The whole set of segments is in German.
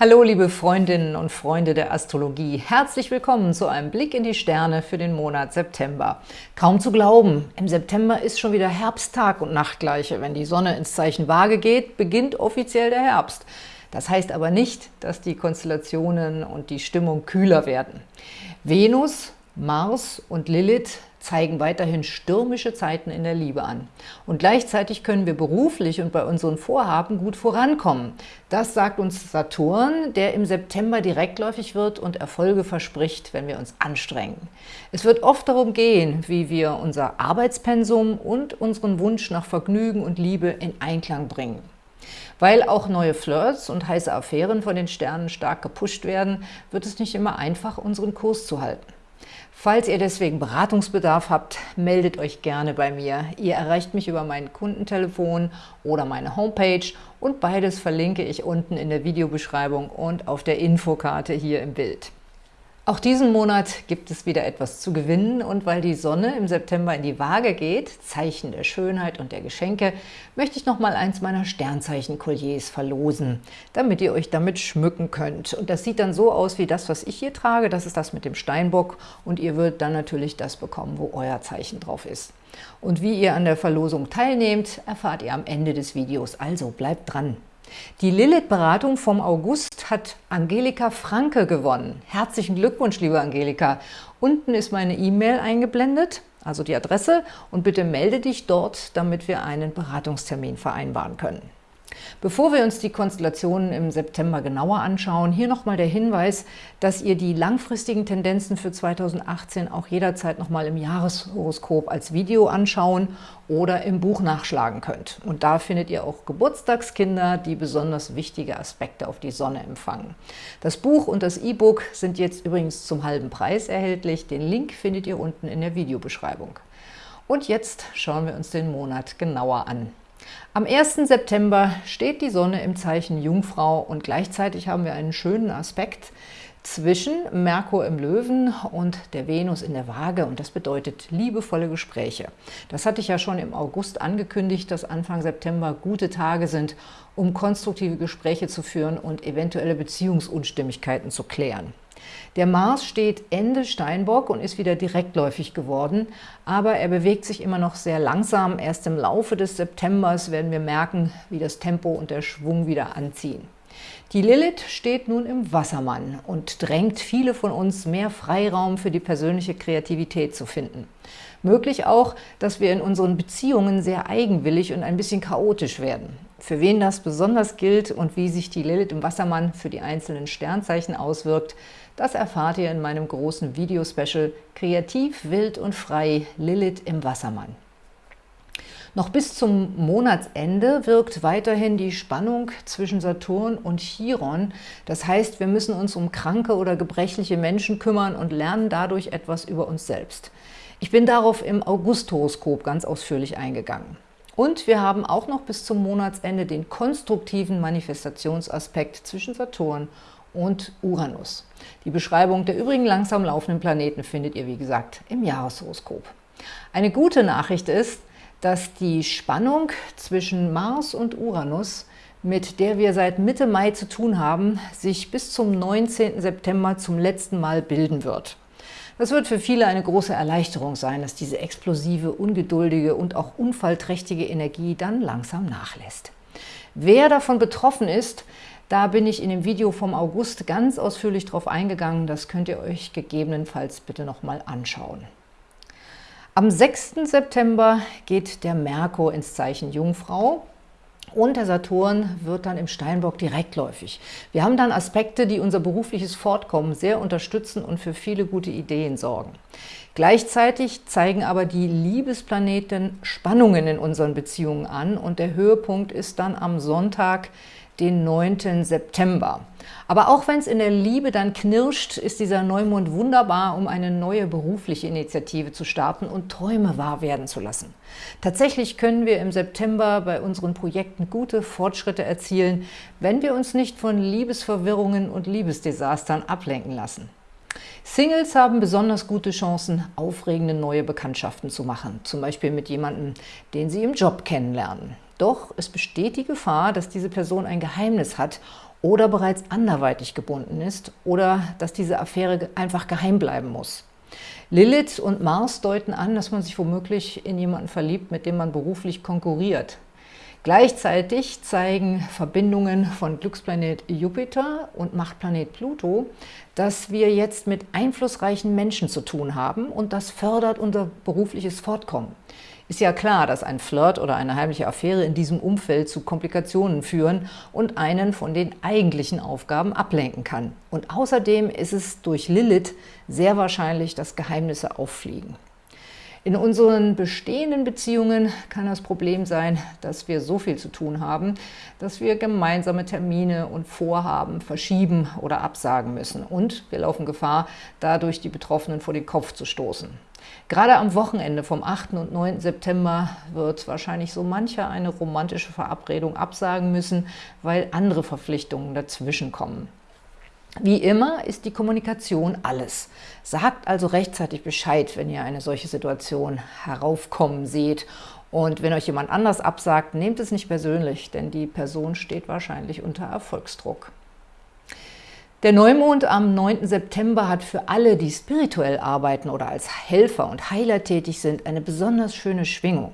Hallo liebe Freundinnen und Freunde der Astrologie, herzlich willkommen zu einem Blick in die Sterne für den Monat September. Kaum zu glauben, im September ist schon wieder Herbsttag und Nachtgleiche. Wenn die Sonne ins Zeichen Waage geht, beginnt offiziell der Herbst. Das heißt aber nicht, dass die Konstellationen und die Stimmung kühler werden. Venus, Mars und Lilith zeigen weiterhin stürmische Zeiten in der Liebe an. Und gleichzeitig können wir beruflich und bei unseren Vorhaben gut vorankommen. Das sagt uns Saturn, der im September direktläufig wird und Erfolge verspricht, wenn wir uns anstrengen. Es wird oft darum gehen, wie wir unser Arbeitspensum und unseren Wunsch nach Vergnügen und Liebe in Einklang bringen. Weil auch neue Flirts und heiße Affären von den Sternen stark gepusht werden, wird es nicht immer einfach, unseren Kurs zu halten. Falls ihr deswegen Beratungsbedarf habt, meldet euch gerne bei mir. Ihr erreicht mich über mein Kundentelefon oder meine Homepage und beides verlinke ich unten in der Videobeschreibung und auf der Infokarte hier im Bild. Auch diesen Monat gibt es wieder etwas zu gewinnen und weil die Sonne im September in die Waage geht, Zeichen der Schönheit und der Geschenke, möchte ich nochmal eins meiner Sternzeichen-Kolliers verlosen, damit ihr euch damit schmücken könnt. Und das sieht dann so aus wie das, was ich hier trage, das ist das mit dem Steinbock und ihr würdet dann natürlich das bekommen, wo euer Zeichen drauf ist. Und wie ihr an der Verlosung teilnehmt, erfahrt ihr am Ende des Videos, also bleibt dran! Die Lilith-Beratung vom August hat Angelika Franke gewonnen. Herzlichen Glückwunsch, liebe Angelika. Unten ist meine E-Mail eingeblendet, also die Adresse, und bitte melde dich dort, damit wir einen Beratungstermin vereinbaren können. Bevor wir uns die Konstellationen im September genauer anschauen, hier nochmal der Hinweis, dass ihr die langfristigen Tendenzen für 2018 auch jederzeit nochmal im Jahreshoroskop als Video anschauen oder im Buch nachschlagen könnt. Und da findet ihr auch Geburtstagskinder, die besonders wichtige Aspekte auf die Sonne empfangen. Das Buch und das E-Book sind jetzt übrigens zum halben Preis erhältlich. Den Link findet ihr unten in der Videobeschreibung. Und jetzt schauen wir uns den Monat genauer an. Am 1. September steht die Sonne im Zeichen Jungfrau und gleichzeitig haben wir einen schönen Aspekt zwischen Merkur im Löwen und der Venus in der Waage und das bedeutet liebevolle Gespräche. Das hatte ich ja schon im August angekündigt, dass Anfang September gute Tage sind, um konstruktive Gespräche zu führen und eventuelle Beziehungsunstimmigkeiten zu klären. Der Mars steht Ende Steinbock und ist wieder direktläufig geworden, aber er bewegt sich immer noch sehr langsam. Erst im Laufe des Septembers werden wir merken, wie das Tempo und der Schwung wieder anziehen. Die Lilith steht nun im Wassermann und drängt viele von uns, mehr Freiraum für die persönliche Kreativität zu finden. Möglich auch, dass wir in unseren Beziehungen sehr eigenwillig und ein bisschen chaotisch werden. Für wen das besonders gilt und wie sich die Lilith im Wassermann für die einzelnen Sternzeichen auswirkt, das erfahrt ihr in meinem großen Videospecial Kreativ, wild und frei – Lilith im Wassermann. Noch bis zum Monatsende wirkt weiterhin die Spannung zwischen Saturn und Chiron. Das heißt, wir müssen uns um kranke oder gebrechliche Menschen kümmern und lernen dadurch etwas über uns selbst. Ich bin darauf im August-Horoskop ganz ausführlich eingegangen. Und wir haben auch noch bis zum Monatsende den konstruktiven Manifestationsaspekt zwischen Saturn und Uranus. Die Beschreibung der übrigen langsam laufenden Planeten findet ihr, wie gesagt, im Jahreshoroskop. Eine gute Nachricht ist, dass die Spannung zwischen Mars und Uranus, mit der wir seit Mitte Mai zu tun haben, sich bis zum 19. September zum letzten Mal bilden wird. Das wird für viele eine große Erleichterung sein, dass diese explosive, ungeduldige und auch unfallträchtige Energie dann langsam nachlässt. Wer davon betroffen ist, da bin ich in dem Video vom August ganz ausführlich drauf eingegangen. Das könnt ihr euch gegebenenfalls bitte nochmal anschauen. Am 6. September geht der Merkur ins Zeichen Jungfrau und der Saturn wird dann im Steinbock direktläufig. Wir haben dann Aspekte, die unser berufliches Fortkommen sehr unterstützen und für viele gute Ideen sorgen. Gleichzeitig zeigen aber die Liebesplaneten Spannungen in unseren Beziehungen an und der Höhepunkt ist dann am Sonntag, den 9. September. Aber auch wenn es in der Liebe dann knirscht, ist dieser Neumond wunderbar, um eine neue berufliche Initiative zu starten und Träume wahr werden zu lassen. Tatsächlich können wir im September bei unseren Projekten gute Fortschritte erzielen, wenn wir uns nicht von Liebesverwirrungen und Liebesdesastern ablenken lassen. Singles haben besonders gute Chancen, aufregende neue Bekanntschaften zu machen, zum Beispiel mit jemandem, den sie im Job kennenlernen. Doch es besteht die Gefahr, dass diese Person ein Geheimnis hat oder bereits anderweitig gebunden ist oder dass diese Affäre einfach geheim bleiben muss. Lilith und Mars deuten an, dass man sich womöglich in jemanden verliebt, mit dem man beruflich konkurriert. Gleichzeitig zeigen Verbindungen von Glücksplanet Jupiter und Machtplanet Pluto, dass wir jetzt mit einflussreichen Menschen zu tun haben und das fördert unser berufliches Fortkommen. Ist ja klar, dass ein Flirt oder eine heimliche Affäre in diesem Umfeld zu Komplikationen führen und einen von den eigentlichen Aufgaben ablenken kann. Und außerdem ist es durch Lilith sehr wahrscheinlich, dass Geheimnisse auffliegen. In unseren bestehenden Beziehungen kann das Problem sein, dass wir so viel zu tun haben, dass wir gemeinsame Termine und Vorhaben verschieben oder absagen müssen. Und wir laufen Gefahr, dadurch die Betroffenen vor den Kopf zu stoßen. Gerade am Wochenende vom 8. und 9. September wird wahrscheinlich so mancher eine romantische Verabredung absagen müssen, weil andere Verpflichtungen dazwischen kommen. Wie immer ist die Kommunikation alles. Sagt also rechtzeitig Bescheid, wenn ihr eine solche Situation heraufkommen seht. Und wenn euch jemand anders absagt, nehmt es nicht persönlich, denn die Person steht wahrscheinlich unter Erfolgsdruck. Der Neumond am 9. September hat für alle, die spirituell arbeiten oder als Helfer und Heiler tätig sind, eine besonders schöne Schwingung.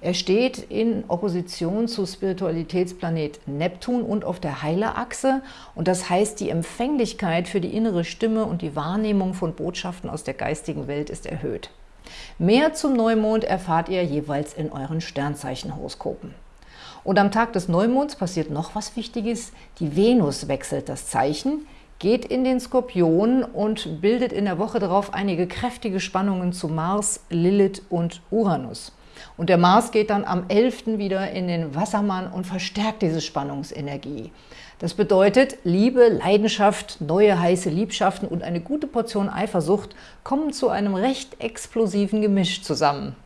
Er steht in Opposition zu Spiritualitätsplanet Neptun und auf der Heilerachse und das heißt, die Empfänglichkeit für die innere Stimme und die Wahrnehmung von Botschaften aus der geistigen Welt ist erhöht. Mehr zum Neumond erfahrt ihr jeweils in euren Sternzeichenhoroskopen. Und am Tag des Neumonds passiert noch was Wichtiges. Die Venus wechselt das Zeichen, geht in den Skorpion und bildet in der Woche darauf einige kräftige Spannungen zu Mars, Lilith und Uranus. Und der Mars geht dann am 11. wieder in den Wassermann und verstärkt diese Spannungsenergie. Das bedeutet, Liebe, Leidenschaft, neue heiße Liebschaften und eine gute Portion Eifersucht kommen zu einem recht explosiven Gemisch zusammen.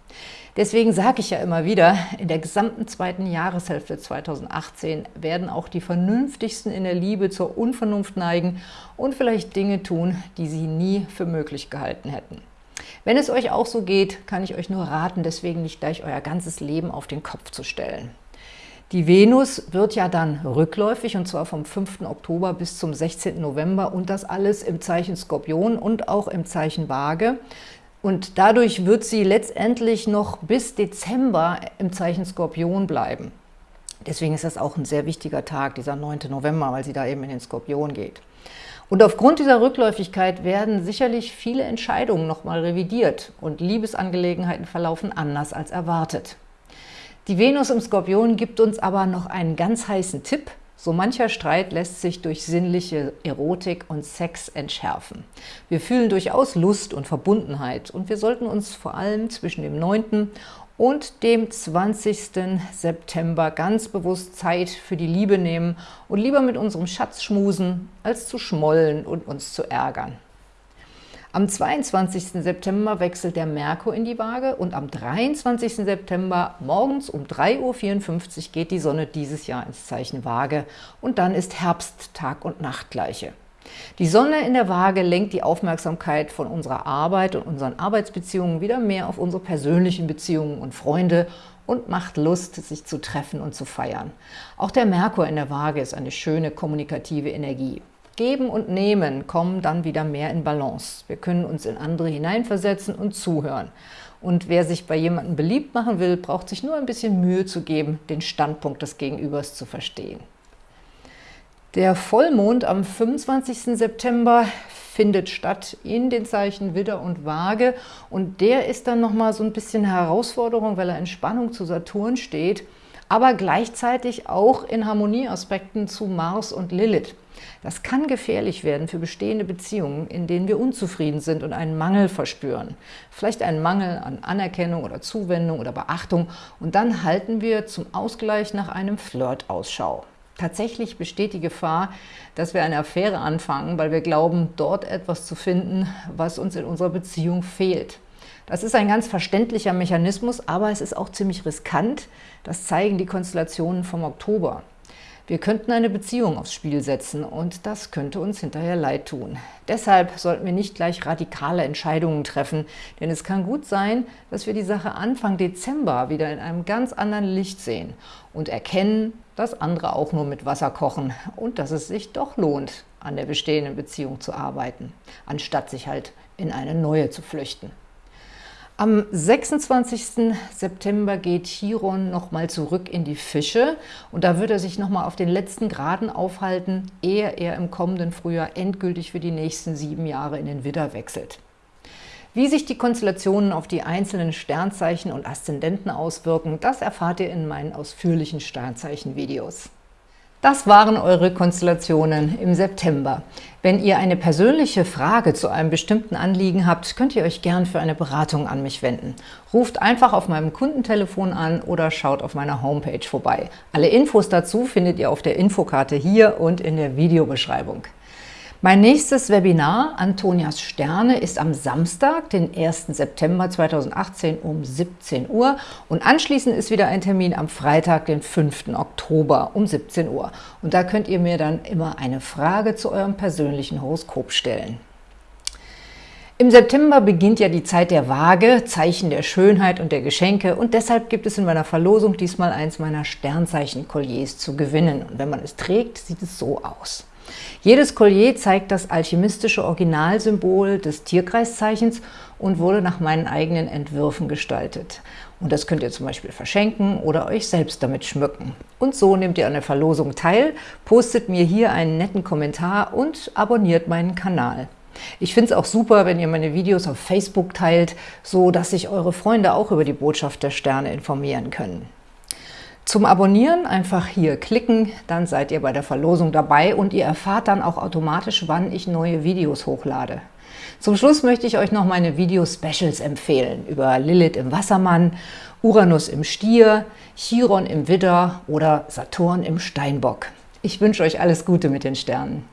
Deswegen sage ich ja immer wieder, in der gesamten zweiten Jahreshälfte 2018 werden auch die Vernünftigsten in der Liebe zur Unvernunft neigen und vielleicht Dinge tun, die sie nie für möglich gehalten hätten. Wenn es euch auch so geht, kann ich euch nur raten, deswegen nicht gleich euer ganzes Leben auf den Kopf zu stellen. Die Venus wird ja dann rückläufig, und zwar vom 5. Oktober bis zum 16. November und das alles im Zeichen Skorpion und auch im Zeichen Waage. Und dadurch wird sie letztendlich noch bis Dezember im Zeichen Skorpion bleiben. Deswegen ist das auch ein sehr wichtiger Tag, dieser 9. November, weil sie da eben in den Skorpion geht. Und aufgrund dieser Rückläufigkeit werden sicherlich viele Entscheidungen nochmal revidiert und Liebesangelegenheiten verlaufen anders als erwartet. Die Venus im Skorpion gibt uns aber noch einen ganz heißen Tipp – so mancher Streit lässt sich durch sinnliche Erotik und Sex entschärfen. Wir fühlen durchaus Lust und Verbundenheit und wir sollten uns vor allem zwischen dem 9. und dem 20. September ganz bewusst Zeit für die Liebe nehmen und lieber mit unserem Schatz schmusen, als zu schmollen und uns zu ärgern. Am 22. September wechselt der Merkur in die Waage und am 23. September morgens um 3.54 Uhr geht die Sonne dieses Jahr ins Zeichen Waage und dann ist Herbst Tag und Nacht gleiche. Die Sonne in der Waage lenkt die Aufmerksamkeit von unserer Arbeit und unseren Arbeitsbeziehungen wieder mehr auf unsere persönlichen Beziehungen und Freunde und macht Lust, sich zu treffen und zu feiern. Auch der Merkur in der Waage ist eine schöne kommunikative Energie. Geben und Nehmen kommen dann wieder mehr in Balance. Wir können uns in andere hineinversetzen und zuhören. Und wer sich bei jemandem beliebt machen will, braucht sich nur ein bisschen Mühe zu geben, den Standpunkt des Gegenübers zu verstehen. Der Vollmond am 25. September findet statt in den Zeichen Widder und Waage und der ist dann nochmal so ein bisschen Herausforderung, weil er in Spannung zu Saturn steht, aber gleichzeitig auch in Harmonieaspekten zu Mars und Lilith. Das kann gefährlich werden für bestehende Beziehungen, in denen wir unzufrieden sind und einen Mangel verspüren. Vielleicht einen Mangel an Anerkennung oder Zuwendung oder Beachtung und dann halten wir zum Ausgleich nach einem Flirt Ausschau. Tatsächlich besteht die Gefahr, dass wir eine Affäre anfangen, weil wir glauben, dort etwas zu finden, was uns in unserer Beziehung fehlt. Das ist ein ganz verständlicher Mechanismus, aber es ist auch ziemlich riskant. Das zeigen die Konstellationen vom Oktober. Wir könnten eine Beziehung aufs Spiel setzen und das könnte uns hinterher leid tun. Deshalb sollten wir nicht gleich radikale Entscheidungen treffen, denn es kann gut sein, dass wir die Sache Anfang Dezember wieder in einem ganz anderen Licht sehen und erkennen, dass andere auch nur mit Wasser kochen und dass es sich doch lohnt, an der bestehenden Beziehung zu arbeiten, anstatt sich halt in eine neue zu flüchten. Am 26. September geht Chiron nochmal zurück in die Fische und da wird er sich nochmal auf den letzten Graden aufhalten, ehe er im kommenden Frühjahr endgültig für die nächsten sieben Jahre in den Widder wechselt. Wie sich die Konstellationen auf die einzelnen Sternzeichen und Aszendenten auswirken, das erfahrt ihr in meinen ausführlichen Sternzeichen-Videos. Das waren eure Konstellationen im September. Wenn ihr eine persönliche Frage zu einem bestimmten Anliegen habt, könnt ihr euch gern für eine Beratung an mich wenden. Ruft einfach auf meinem Kundentelefon an oder schaut auf meiner Homepage vorbei. Alle Infos dazu findet ihr auf der Infokarte hier und in der Videobeschreibung. Mein nächstes Webinar, Antonias Sterne, ist am Samstag, den 1. September 2018 um 17 Uhr und anschließend ist wieder ein Termin am Freitag, den 5. Oktober um 17 Uhr. Und da könnt ihr mir dann immer eine Frage zu eurem persönlichen Horoskop stellen. Im September beginnt ja die Zeit der Waage, Zeichen der Schönheit und der Geschenke und deshalb gibt es in meiner Verlosung diesmal eins meiner Sternzeichen-Kolliers zu gewinnen. Und wenn man es trägt, sieht es so aus. Jedes Collier zeigt das alchemistische Originalsymbol des Tierkreiszeichens und wurde nach meinen eigenen Entwürfen gestaltet. Und das könnt ihr zum Beispiel verschenken oder euch selbst damit schmücken. Und so nehmt ihr an der Verlosung teil, postet mir hier einen netten Kommentar und abonniert meinen Kanal. Ich finde es auch super, wenn ihr meine Videos auf Facebook teilt, so dass sich eure Freunde auch über die Botschaft der Sterne informieren können. Zum Abonnieren einfach hier klicken, dann seid ihr bei der Verlosung dabei und ihr erfahrt dann auch automatisch, wann ich neue Videos hochlade. Zum Schluss möchte ich euch noch meine Video-Specials empfehlen über Lilith im Wassermann, Uranus im Stier, Chiron im Widder oder Saturn im Steinbock. Ich wünsche euch alles Gute mit den Sternen.